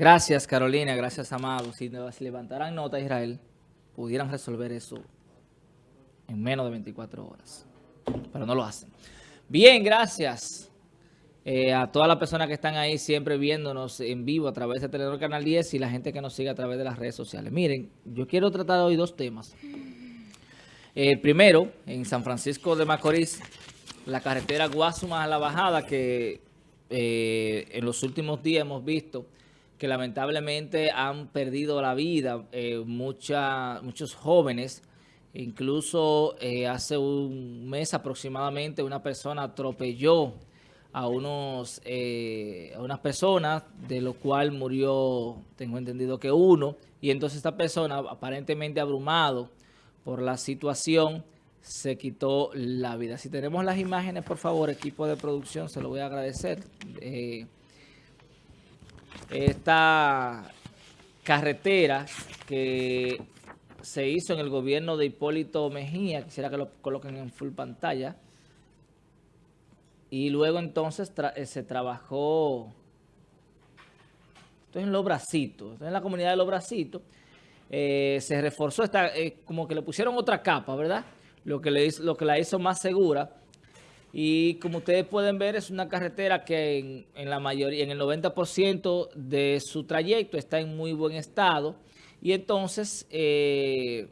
Gracias, Carolina. Gracias, Amado. Si, levantaran nota, Israel, pudieran resolver eso en menos de 24 horas. Pero no lo hacen. Bien, gracias eh, a todas las personas que están ahí siempre viéndonos en vivo a través de Telenor Canal 10 y la gente que nos sigue a través de las redes sociales. Miren, yo quiero tratar hoy dos temas. El primero, en San Francisco de Macorís, la carretera Guasuma a la bajada que eh, en los últimos días hemos visto que lamentablemente han perdido la vida eh, muchos jóvenes. Incluso eh, hace un mes aproximadamente una persona atropelló a, unos, eh, a unas personas, de lo cual murió, tengo entendido que uno, y entonces esta persona, aparentemente abrumado por la situación, se quitó la vida. Si tenemos las imágenes, por favor, equipo de producción, se lo voy a agradecer esta carretera que se hizo en el gobierno de Hipólito Mejía, quisiera que lo coloquen en full pantalla, y luego entonces eh, se trabajó, esto es en Los Bracitos, esto es en la comunidad de Los Bracitos, eh, se reforzó, esta, eh, como que le pusieron otra capa, ¿verdad? Lo que, le lo que la hizo más segura, y como ustedes pueden ver, es una carretera que en, la mayoría, en el 90% de su trayecto está en muy buen estado. Y entonces, eh,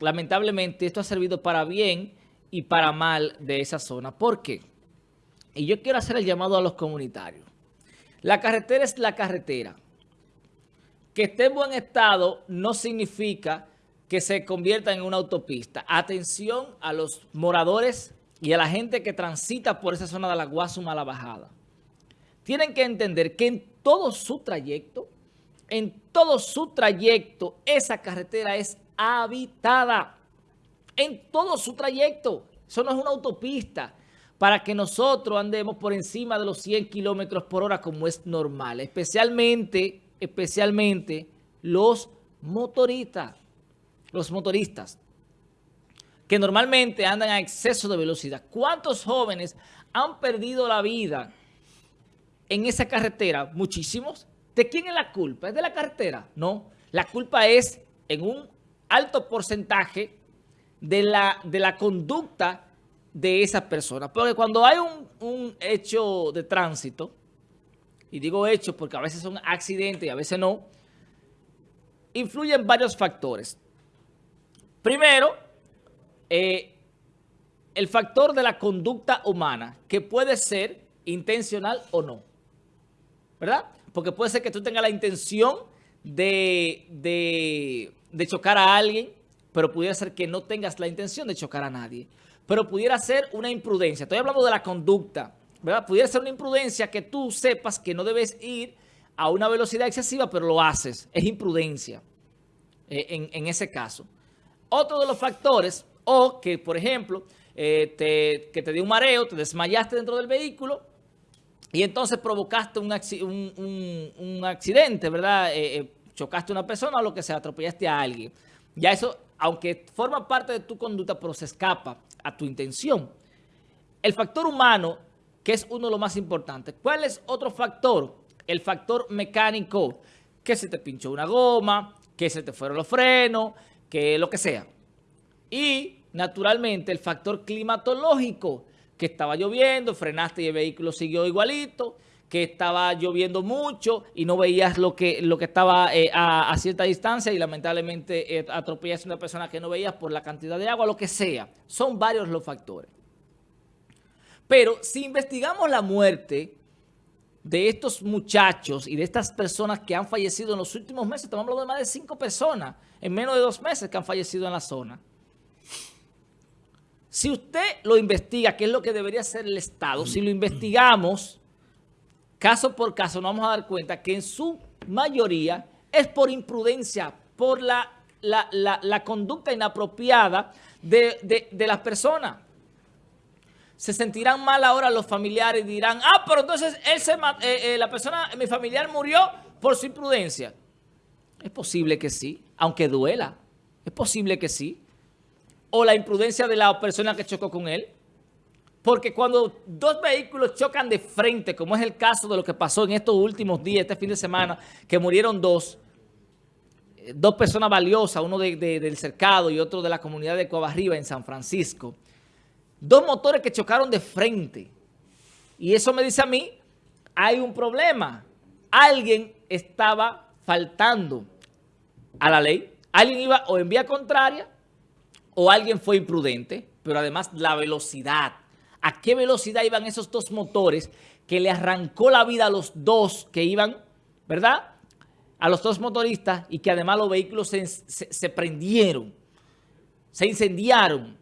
lamentablemente, esto ha servido para bien y para mal de esa zona. ¿Por qué? Y yo quiero hacer el llamado a los comunitarios. La carretera es la carretera. Que esté en buen estado no significa que se convierta en una autopista. Atención a los moradores y a la gente que transita por esa zona de la Guasuma la bajada, tienen que entender que en todo su trayecto, en todo su trayecto, esa carretera es habitada. En todo su trayecto. Eso no es una autopista para que nosotros andemos por encima de los 100 kilómetros por hora como es normal. Especialmente, especialmente los motoristas. Los motoristas que normalmente andan a exceso de velocidad. ¿Cuántos jóvenes han perdido la vida en esa carretera? Muchísimos. ¿De quién es la culpa? ¿Es de la carretera? No. La culpa es en un alto porcentaje de la, de la conducta de esa persona. Porque cuando hay un, un hecho de tránsito, y digo hecho porque a veces son accidentes y a veces no, influyen varios factores. Primero, eh, el factor de la conducta humana, que puede ser intencional o no, ¿verdad? Porque puede ser que tú tengas la intención de, de, chocar a alguien, pero pudiera ser que no tengas la intención de chocar a nadie. Pero pudiera ser una imprudencia. Estoy hablando de la conducta, ¿verdad? Pudiera ser una imprudencia que tú sepas que no debes ir a una velocidad excesiva, pero lo haces. Es imprudencia eh, en, en ese caso. Otro de los factores o que, por ejemplo, eh, que te dio un mareo, te desmayaste dentro del vehículo y entonces provocaste un, accidente, ¿verdad? Eh, eh, chocaste a una persona o lo que sea, atropellaste a alguien. Ya eso, aunque forma parte de tu conducta, pero se escapa a tu intención. El factor humano, que es uno de los más importantes. ¿Cuál es otro factor? El factor mecánico, que se te pinchó una goma, que se te fueron los frenos, que lo que sea. Y naturalmente, el factor climatológico, que estaba lloviendo, frenaste y el vehículo siguió igualito, que estaba lloviendo mucho y no veías lo que, lo que estaba eh, a, cierta distancia y lamentablemente eh, a una persona que no veías por la cantidad de agua, lo que sea. Son varios los factores. Pero si investigamos la muerte de estos muchachos y de estas personas que han fallecido en los últimos meses, estamos hablando de más de cinco personas en menos de dos meses que han fallecido en la zona. Si usted lo investiga, que es lo que debería hacer el Estado, si lo investigamos caso por caso, nos vamos a dar cuenta que en su mayoría es por imprudencia, por la, la, conducta inapropiada de, las personas. Se sentirán mal ahora los familiares y dirán, ah, pero entonces él se, eh, eh, la persona, mi familiar murió por su imprudencia. Es posible que sí, aunque duela. Es posible que sí o la imprudencia de la persona que chocó con él. Porque cuando dos vehículos chocan de frente, como es el caso de lo que pasó en estos últimos días, este fin de semana, que murieron dos, eh, dos personas valiosas, uno del cercado y otro de la comunidad de Coabarriba en San Francisco. Dos motores que chocaron de frente. Y eso me dice a mí, hay un problema. Alguien estaba faltando a la ley. Alguien iba o en vía contraria o alguien fue imprudente. Pero además la velocidad a qué velocidad iban esos dos motores que le arrancó la vida a los dos que iban, ¿verdad? A los dos motoristas y que además los vehículos se, prendieron, se incendiaron.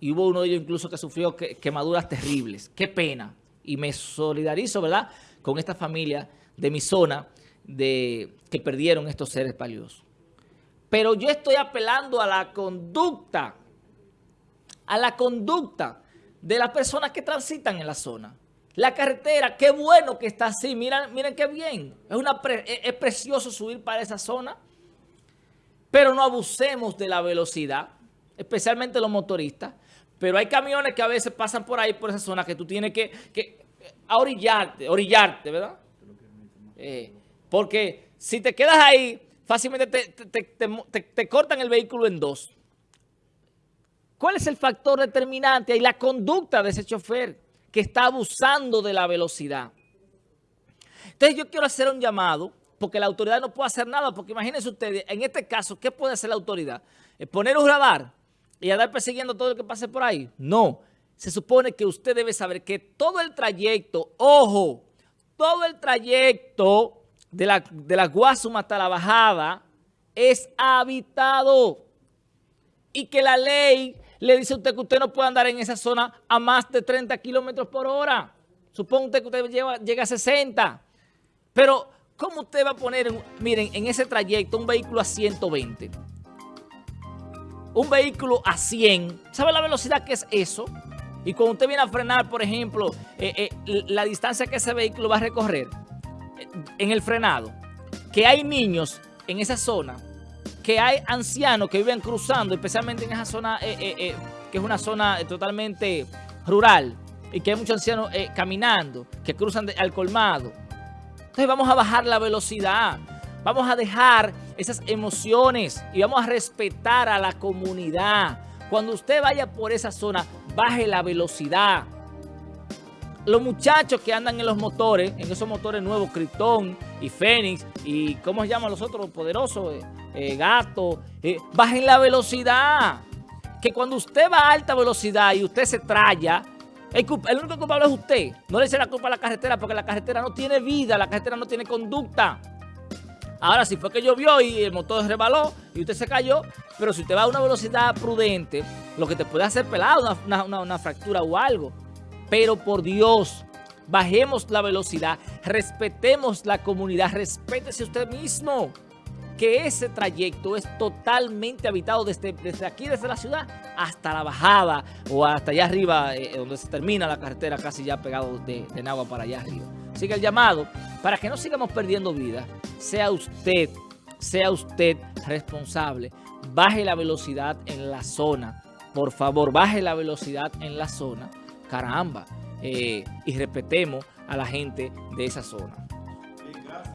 Y hubo uno de ellos incluso que sufrió quemaduras terribles. Qué pena. Y me solidarizo, ¿verdad? Con esta familia de mi zona de, que perdieron estos seres valiosos. Pero yo estoy apelando a la conducta, a la conducta de las personas que transitan en la zona. La carretera, qué bueno que está así, miren, miren qué bien. Es, precioso subir para esa zona, pero no abusemos de la velocidad, especialmente los motoristas. Pero hay camiones que a veces pasan por ahí, por esa zona, que tú tienes que, que orillarte, orillarte, ¿verdad? Eh, porque si te quedas ahí, fácilmente te cortan el vehículo en dos. ¿Cuál es el factor determinante? Y la conducta de ese chofer que está abusando de la velocidad. Entonces yo quiero hacer un llamado, porque la autoridad no puede hacer nada, porque imagínense ustedes, en este caso, ¿qué puede hacer la autoridad? ¿Poner un radar y andar persiguiendo todo lo que pase por ahí? No. Se supone que usted debe saber que todo el trayecto, ojo, todo el trayecto de la, de la Guasuma hasta la bajada es habitado y que la ley le dice a usted que usted no puede andar en esa zona a más de 30 kilómetros por hora. Supongo que usted llega a 60. Pero, ¿cómo usted va a poner, miren, en ese trayecto un vehículo a 120? Un vehículo a 100. ¿Sabe la velocidad que es eso? Y cuando usted viene a frenar, por ejemplo, eh, eh, la distancia que ese vehículo va a recorrer en el frenado, que hay niños en esa zona, que hay ancianos que viven cruzando, especialmente en esa zona, eh, eh, eh, que es una zona totalmente rural, y que hay muchos ancianos caminando, que cruzan al colmado. Entonces vamos a bajar la velocidad, vamos a dejar esas emociones y vamos a respetar a la comunidad. Cuando usted vaya por esa zona, baje la velocidad. Los muchachos que andan en los motores, en esos motores nuevos, Krypton y Fénix, y ¿cómo se llaman los otros poderosos? eh, gato, eh, bajen la velocidad. Que cuando usted va a alta velocidad y usted se traya, el, único culpable es usted. No le eche la culpa a la carretera porque la carretera no tiene vida, la carretera no tiene conducta. Ahora, si fue que llovió y el motor rebaló y usted se cayó, pero si usted va a una velocidad prudente, lo que te puede hacer pelado, una, una fractura o algo. Pero por Dios, bajemos la velocidad, respetemos la comunidad, respétese usted mismo que ese trayecto es totalmente habitado desde, desde aquí, desde la ciudad, hasta la bajada o hasta allá arriba, eh, donde se termina la carretera, casi ya pegado de, de Nagua para allá arriba. Sigue el llamado para que no sigamos perdiendo vida. Sea usted, sea usted responsable. Baje la velocidad en la zona. Por favor, baje la velocidad en la zona. Caramba. Eh, y respetemos a la gente de esa zona.